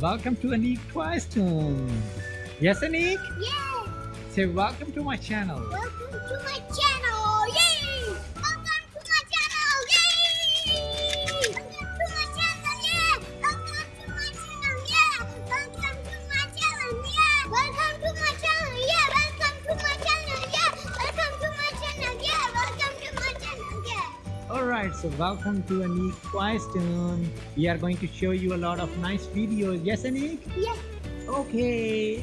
Welcome to Anik Twice Tune. Yes, Anik? Yeah, Say welcome to my channel. welcome to my Alright, so welcome to Anik Twice Tune. We are going to show you a lot of nice videos. Yes, Anik? Yeah. Okay.